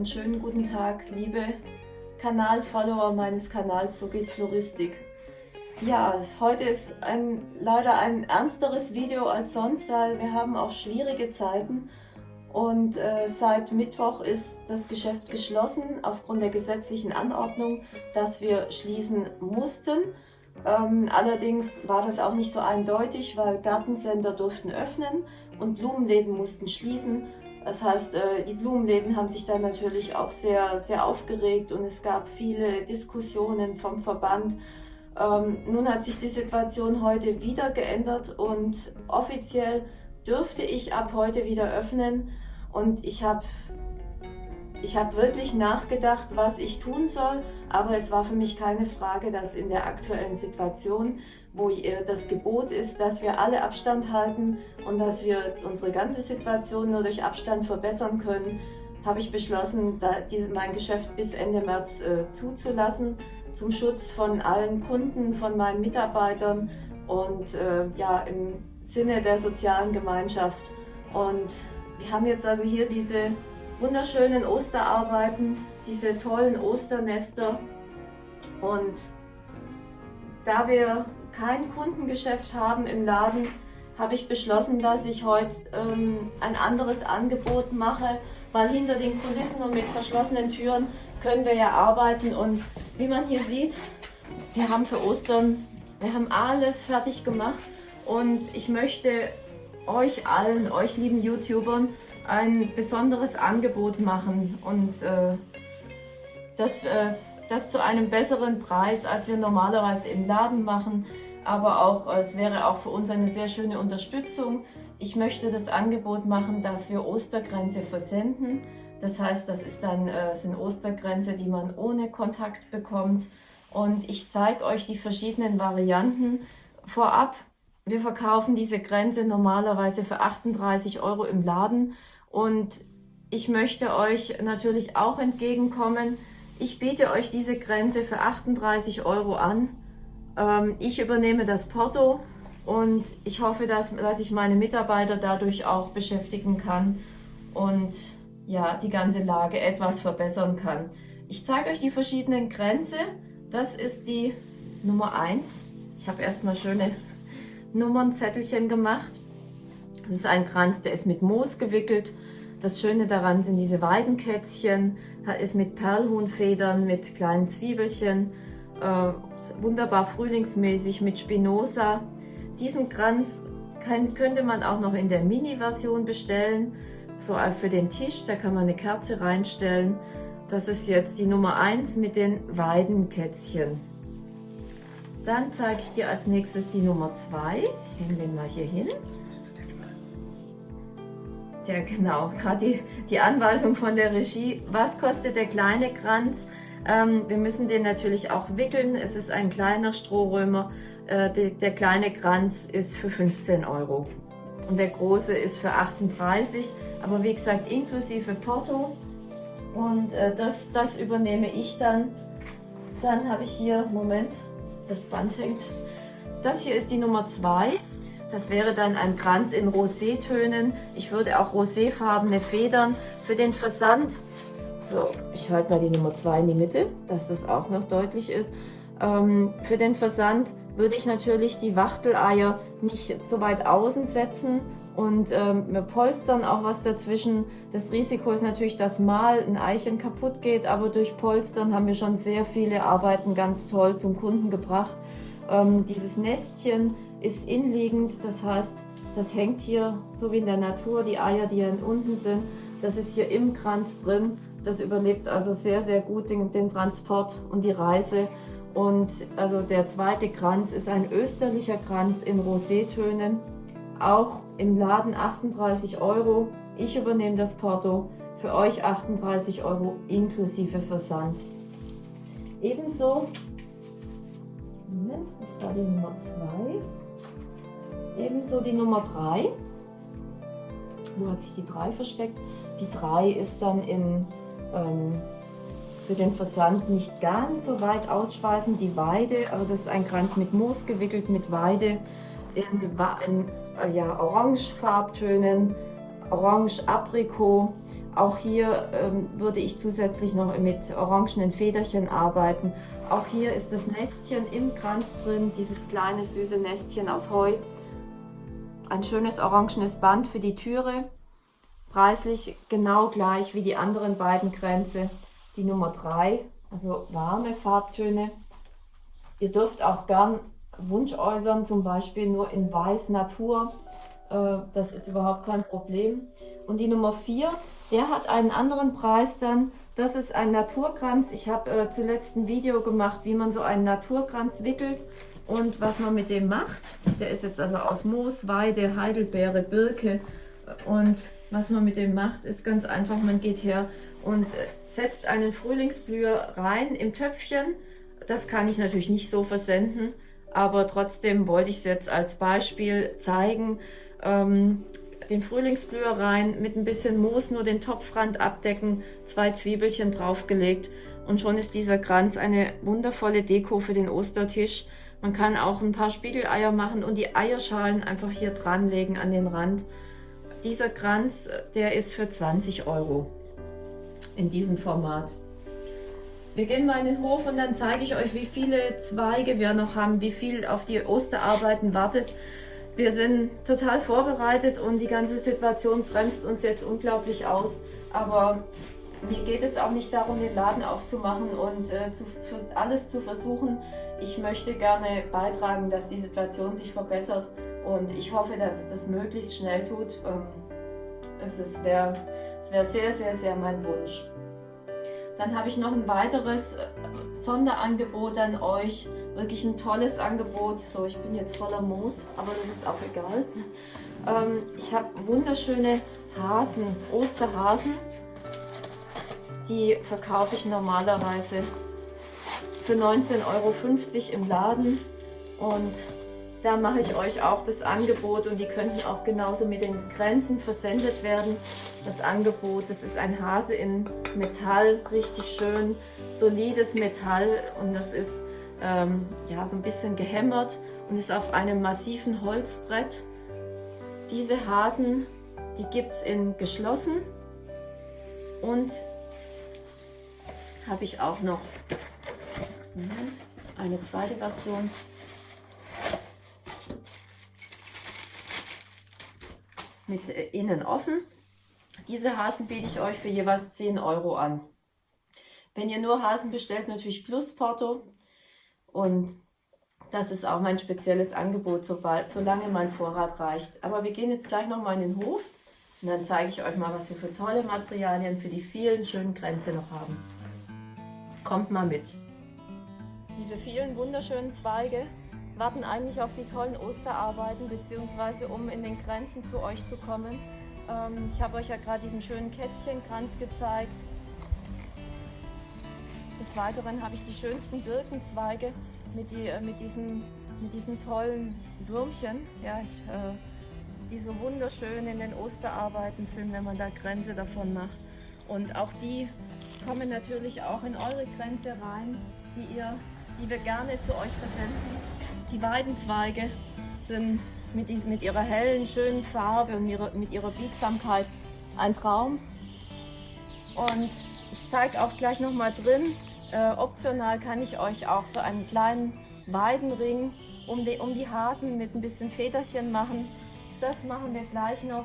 und schönen guten Tag, liebe Kanalfollower meines Kanals So geht Floristik. Ja, heute ist ein, leider ein ernsteres Video als sonst, weil wir haben auch schwierige Zeiten und äh, seit Mittwoch ist das Geschäft geschlossen aufgrund der gesetzlichen Anordnung, dass wir schließen mussten. Ähm, allerdings war das auch nicht so eindeutig, weil Gartencenter durften öffnen und Blumenläden mussten schließen. Das heißt, äh, die Blumenläden haben sich dann natürlich auch sehr, sehr aufgeregt und es gab viele Diskussionen vom Verband. Ähm, nun hat sich die Situation heute wieder geändert und offiziell dürfte ich ab heute wieder öffnen und ich habe ich habe wirklich nachgedacht, was ich tun soll, aber es war für mich keine Frage, dass in der aktuellen Situation, wo das Gebot ist, dass wir alle Abstand halten und dass wir unsere ganze Situation nur durch Abstand verbessern können, habe ich beschlossen, mein Geschäft bis Ende März äh, zuzulassen, zum Schutz von allen Kunden, von meinen Mitarbeitern und äh, ja, im Sinne der sozialen Gemeinschaft. Und wir haben jetzt also hier diese wunderschönen Osterarbeiten, diese tollen Osternester. Und da wir kein Kundengeschäft haben im Laden, habe ich beschlossen, dass ich heute ähm, ein anderes Angebot mache, weil hinter den Kulissen und mit verschlossenen Türen können wir ja arbeiten. Und wie man hier sieht, wir haben für Ostern, wir haben alles fertig gemacht. Und ich möchte euch allen, euch lieben YouTubern, ein besonderes Angebot machen und äh, das, äh, das zu einem besseren Preis, als wir normalerweise im Laden machen. Aber auch, äh, es wäre auch für uns eine sehr schöne Unterstützung. Ich möchte das Angebot machen, dass wir Ostergrenze versenden. Das heißt, das ist dann, äh, sind Ostergrenze, die man ohne Kontakt bekommt. Und ich zeige euch die verschiedenen Varianten. Vorab, wir verkaufen diese Grenze normalerweise für 38 Euro im Laden und ich möchte euch natürlich auch entgegenkommen. Ich biete euch diese Grenze für 38 Euro an. Ähm, ich übernehme das Porto und ich hoffe, dass, dass ich meine Mitarbeiter dadurch auch beschäftigen kann und ja, die ganze Lage etwas verbessern kann. Ich zeige euch die verschiedenen Grenze. Das ist die Nummer 1. Ich habe erstmal schöne Nummernzettelchen gemacht. Das ist ein Kranz, der ist mit Moos gewickelt. Das Schöne daran sind diese Weidenkätzchen, ist mit Perlhuhnfedern, mit kleinen Zwiebelchen, äh, wunderbar frühlingsmäßig mit Spinoza. Diesen Kranz kann, könnte man auch noch in der Mini-Version bestellen, so für den Tisch, da kann man eine Kerze reinstellen. Das ist jetzt die Nummer 1 mit den Weidenkätzchen. Dann zeige ich dir als nächstes die Nummer 2. Ich hänge den mal hier hin. Der, genau, gerade die, die Anweisung von der Regie. Was kostet der kleine Kranz? Ähm, wir müssen den natürlich auch wickeln. Es ist ein kleiner Strohrömer. Äh, der, der kleine Kranz ist für 15 Euro. Und der große ist für 38. Aber wie gesagt, inklusive Porto. Und äh, das, das übernehme ich dann. Dann habe ich hier, Moment, das Band hängt. Das hier ist die Nummer 2. Das wäre dann ein Kranz in Rosétönen. Ich würde auch roséfarbene Federn für den Versand. So, ich halte mal die Nummer 2 in die Mitte, dass das auch noch deutlich ist. Ähm, für den Versand würde ich natürlich die Wachteleier nicht so weit außen setzen und ähm, wir polstern auch was dazwischen. Das Risiko ist natürlich, dass mal ein Eichen kaputt geht, aber durch Polstern haben wir schon sehr viele Arbeiten ganz toll zum Kunden gebracht. Ähm, dieses Nestchen ist inliegend, das heißt, das hängt hier so wie in der Natur, die Eier, die hier unten sind, das ist hier im Kranz drin. Das überlebt also sehr, sehr gut den, den Transport und die Reise. Und also der zweite Kranz ist ein österlicher Kranz in Rosétönen, auch im Laden 38 Euro. Ich übernehme das Porto, für euch 38 Euro inklusive Versand. Ebenso, Moment, das war die Nummer 2. Ebenso die Nummer 3. Wo hat sich die 3 versteckt? Die 3 ist dann in, ähm, für den Versand nicht ganz so weit ausschweifend, die Weide, aber das ist ein Kranz mit Moos gewickelt, mit Weide in, in äh, ja, Orangefarbtönen, Orange Aprikot. Auch hier ähm, würde ich zusätzlich noch mit orangenen Federchen arbeiten. Auch hier ist das Nestchen im Kranz drin, dieses kleine süße Nestchen aus Heu. Ein schönes orangenes Band für die Türe. Preislich genau gleich wie die anderen beiden Kränze. Die Nummer 3, also warme Farbtöne. Ihr dürft auch gern Wunsch äußern, zum Beispiel nur in Weiß Natur. Äh, das ist überhaupt kein Problem. Und die Nummer 4, der hat einen anderen Preis dann. Das ist ein Naturkranz. Ich habe äh, zuletzt ein Video gemacht, wie man so einen Naturkranz wickelt und was man mit dem macht. Der ist jetzt also aus Moos, Weide, Heidelbeere, Birke. Und was man mit dem macht, ist ganz einfach. Man geht her und äh, setzt einen Frühlingsblüher rein im Töpfchen. Das kann ich natürlich nicht so versenden, aber trotzdem wollte ich es jetzt als Beispiel zeigen. Ähm, den Frühlingsblüher rein, mit ein bisschen Moos nur den Topfrand abdecken, zwei Zwiebelchen draufgelegt und schon ist dieser Kranz eine wundervolle Deko für den Ostertisch. Man kann auch ein paar Spiegeleier machen und die Eierschalen einfach hier dranlegen an den Rand. Dieser Kranz, der ist für 20 Euro in diesem Format. Wir gehen mal in den Hof und dann zeige ich euch, wie viele Zweige wir noch haben, wie viel auf die Osterarbeiten wartet. Wir sind total vorbereitet und die ganze Situation bremst uns jetzt unglaublich aus. Aber mir geht es auch nicht darum, den Laden aufzumachen und äh, zu, alles zu versuchen. Ich möchte gerne beitragen, dass die Situation sich verbessert und ich hoffe, dass es das möglichst schnell tut. Ähm, es wäre wär sehr, sehr, sehr mein Wunsch. Dann habe ich noch ein weiteres äh, Sonderangebot an euch. Wirklich ein tolles Angebot. So, ich bin jetzt voller Moos, aber das ist auch egal. Ähm, ich habe wunderschöne Hasen, Osterhasen. Die verkaufe ich normalerweise für 19,50 Euro im Laden. Und da mache ich euch auch das Angebot und die könnten auch genauso mit den Grenzen versendet werden. Das Angebot, das ist ein Hase in Metall, richtig schön, solides Metall und das ist ähm, ja, so ein bisschen gehämmert und ist auf einem massiven Holzbrett. Diese Hasen, die gibt es in geschlossen und habe ich auch noch Moment, eine zweite Version. mit äh, innen offen. Diese Hasen biete ich euch für jeweils 10 Euro an. Wenn ihr nur Hasen bestellt, natürlich plus Porto. Und das ist auch mein spezielles Angebot, sobald, solange mein Vorrat reicht. Aber wir gehen jetzt gleich nochmal in den Hof und dann zeige ich euch mal, was wir für tolle Materialien für die vielen schönen Grenze noch haben. Kommt mal mit. Diese vielen wunderschönen Zweige warten eigentlich auf die tollen Osterarbeiten, beziehungsweise um in den Grenzen zu euch zu kommen. Ähm, ich habe euch ja gerade diesen schönen Kätzchenkranz gezeigt. Des Weiteren habe ich die schönsten Birkenzweige mit, die, äh, mit, diesen, mit diesen tollen Würmchen, ja, ich, äh, die so wunderschön in den Osterarbeiten sind, wenn man da Grenze davon macht. Und auch die kommen natürlich auch in eure Grenze rein, die, ihr, die wir gerne zu euch versenden. Die Weidenzweige sind mit, diesem, mit ihrer hellen, schönen Farbe und ihrer, mit ihrer Biegsamkeit ein Traum. Und ich zeige auch gleich noch mal drin, äh, optional kann ich euch auch so einen kleinen Weidenring um die, um die Hasen mit ein bisschen Federchen machen. Das machen wir gleich noch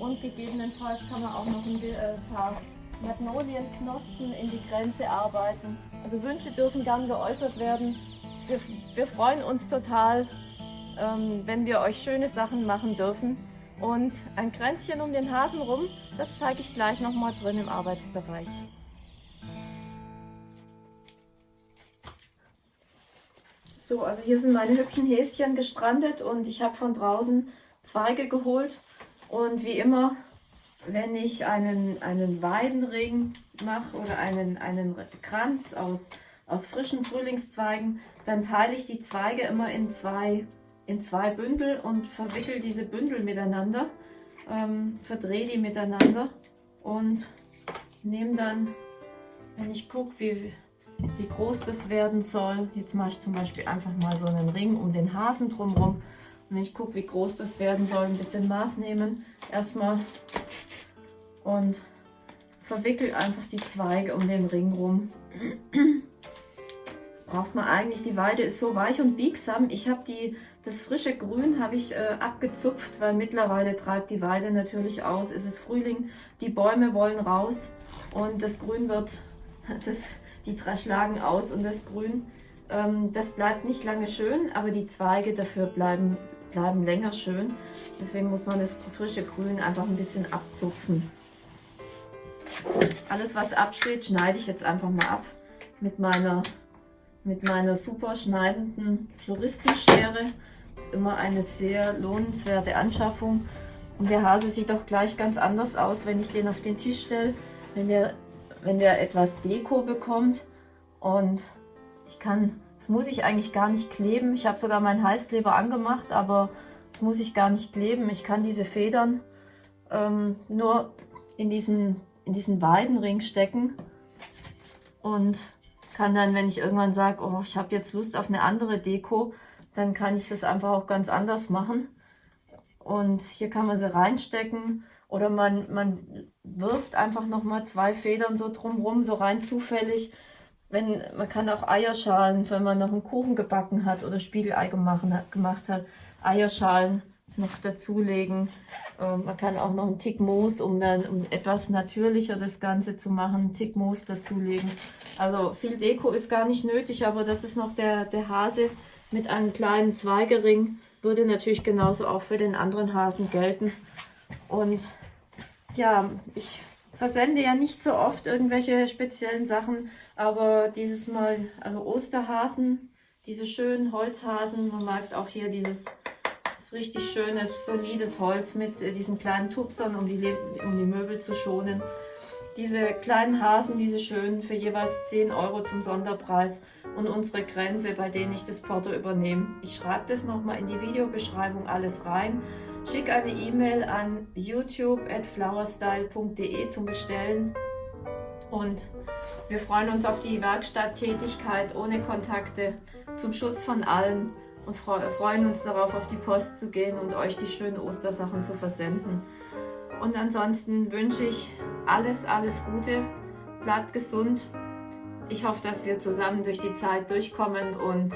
und gegebenenfalls kann man auch noch ein äh, paar Magnolienknospen in die Grenze arbeiten. Also Wünsche dürfen gern geäußert werden wir, wir freuen uns total, ähm, wenn wir euch schöne Sachen machen dürfen. Und ein Kränzchen um den Hasen rum, das zeige ich gleich nochmal drin im Arbeitsbereich. So, also hier sind meine hübschen Häschen gestrandet und ich habe von draußen Zweige geholt. Und wie immer, wenn ich einen, einen Weidenring mache oder einen, einen Kranz aus aus frischen Frühlingszweigen, dann teile ich die Zweige immer in zwei, in zwei Bündel und verwickel diese Bündel miteinander, ähm, verdrehe die miteinander und nehme dann, wenn ich gucke, wie, wie groß das werden soll, jetzt mache ich zum Beispiel einfach mal so einen Ring um den Hasen drumherum und wenn ich gucke, wie groß das werden soll, ein bisschen Maß nehmen, erstmal und verwickel einfach die Zweige um den Ring rum. Braucht man eigentlich, die Weide ist so weich und biegsam. Ich habe die, das frische Grün habe ich äh, abgezupft, weil mittlerweile treibt die Weide natürlich aus. Es ist Frühling, die Bäume wollen raus und das Grün wird, das, die schlagen aus und das Grün, ähm, das bleibt nicht lange schön, aber die Zweige dafür bleiben, bleiben länger schön. Deswegen muss man das frische Grün einfach ein bisschen abzupfen. Alles was absteht, schneide ich jetzt einfach mal ab mit meiner, mit meiner super schneidenden Floristenschere. Das ist immer eine sehr lohnenswerte Anschaffung. Und der Hase sieht auch gleich ganz anders aus, wenn ich den auf den Tisch stelle, wenn der, wenn der etwas Deko bekommt. Und ich kann, das muss ich eigentlich gar nicht kleben. Ich habe sogar meinen Heißkleber angemacht, aber das muss ich gar nicht kleben. Ich kann diese Federn ähm, nur in diesen in diesen Weidenring stecken und kann dann, wenn ich irgendwann sage, oh, ich habe jetzt Lust auf eine andere Deko, dann kann ich das einfach auch ganz anders machen. Und hier kann man sie reinstecken oder man, man wirft einfach nochmal zwei Federn so drumrum, so rein zufällig. Wenn, man kann auch Eierschalen, wenn man noch einen Kuchen gebacken hat oder Spiegelei gemacht, gemacht hat, Eierschalen noch dazulegen. Ähm, man kann auch noch einen Tick Moos, um dann um etwas natürlicher das Ganze zu machen, einen Tick Moos dazulegen. Also viel Deko ist gar nicht nötig, aber das ist noch der, der Hase mit einem kleinen Zweigering. Würde natürlich genauso auch für den anderen Hasen gelten. Und ja, ich versende ja nicht so oft irgendwelche speziellen Sachen, aber dieses Mal, also Osterhasen, diese schönen Holzhasen, man mag auch hier dieses richtig schönes, solides Holz mit äh, diesen kleinen Tupsern, um die, um die Möbel zu schonen. Diese kleinen Hasen, diese schönen, für jeweils 10 Euro zum Sonderpreis und unsere Grenze, bei denen ich das Porto übernehme. Ich schreibe das nochmal in die Videobeschreibung alles rein. Schick eine E-Mail an youtube.flowerstyle.de zum Bestellen und wir freuen uns auf die Werkstatttätigkeit ohne Kontakte zum Schutz von allen und freuen uns darauf, auf die Post zu gehen und euch die schönen Ostersachen zu versenden. Und ansonsten wünsche ich alles, alles Gute. Bleibt gesund. Ich hoffe, dass wir zusammen durch die Zeit durchkommen und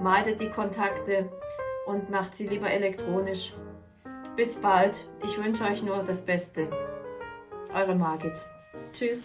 meidet die Kontakte und macht sie lieber elektronisch. Bis bald. Ich wünsche euch nur das Beste. Eure Margit. Tschüss.